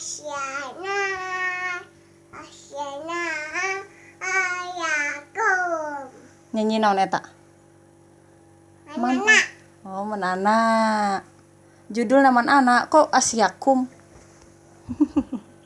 Asyana Asyana Ayakum Nyanyi naon eta? Menana Oh menana Judul nama anak kok asyakum